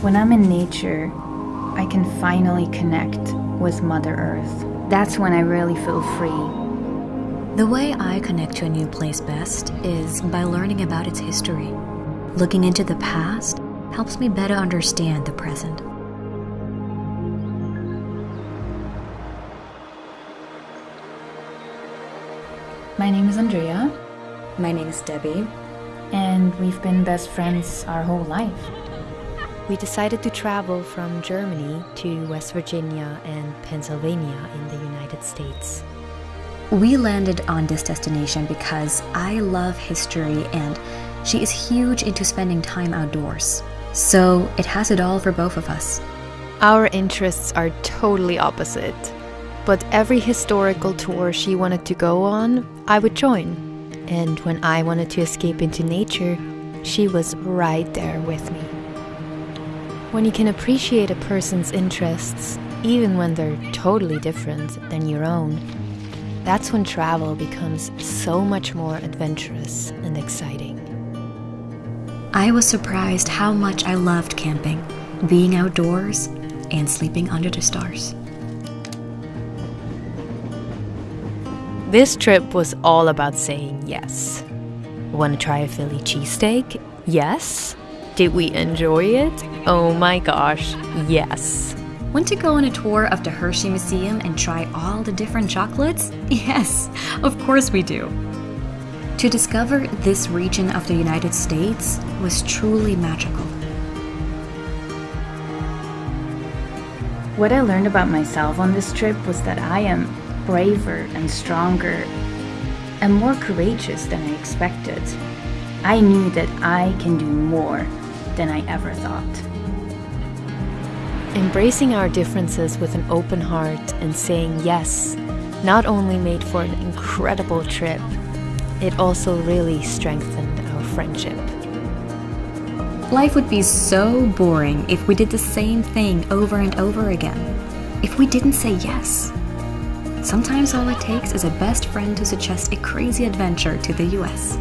When I'm in nature, I can finally connect with Mother Earth. That's when I really feel free. The way I connect to a new place best is by learning about its history. Looking into the past helps me better understand the present. My name is Andrea, My name is Debbie. and we've been best friends our whole life. We decided to travel from Germany to West Virginia and Pennsylvania in the United States. We landed on this destination because I love history and she is huge into spending time outdoors. So it has it all for both of us. Our interests are totally opposite, but every historical tour she wanted to go on, I would join. And when I wanted to escape into nature, she was right there with me. When you can appreciate a person's interests, even when they're totally different than your own, that's when travel becomes so much more adventurous and exciting. I was surprised how much I loved camping, being outdoors, and sleeping under the stars. This trip was all about saying yes. Want to try a Philly cheesesteak? Yes. Did we enjoy it? Oh my gosh, yes. Want to go on a tour of the Hershey Museum and try all the different chocolates? Yes, of course we do. To discover this region of the United States was truly magical. What I learned about myself on this trip was that I am braver and stronger and more courageous than I expected. I knew that I can do more than I ever thought. Embracing our differences with an open heart and saying yes not only made for an incredible trip, it also really strengthened our friendship. Life would be so boring if we did the same thing over and over again. If we didn't say yes. Sometimes all it takes is a best friend to suggest a crazy adventure to the US.